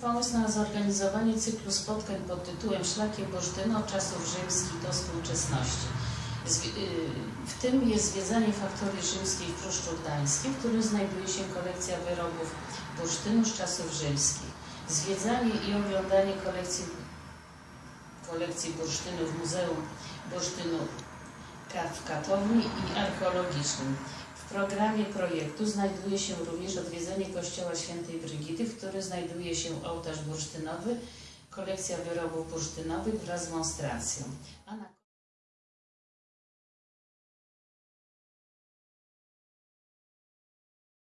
pomysł na zorganizowanie cyklu spotkań pod tytułem Szlakiem Bursztynu od czasów rzymskich do współczesności. Y, W tym jest zwiedzanie faktorii rzymskiej w Pruszczu Gdańskim, w którym znajduje się kolekcja wyrobów bursztynu z czasów rzymskich. Zwiedzanie i oglądanie kolekcji, kolekcji bursztynu w Muzeum Bursztynu w Katowni i Archeologicznym. W programie projektu znajduje się również odwiedzenie Kościoła Świętej Brygidy, w którym znajduje się ołtarz bursztynowy, kolekcja wyrobów bursztynowych wraz z monstracją.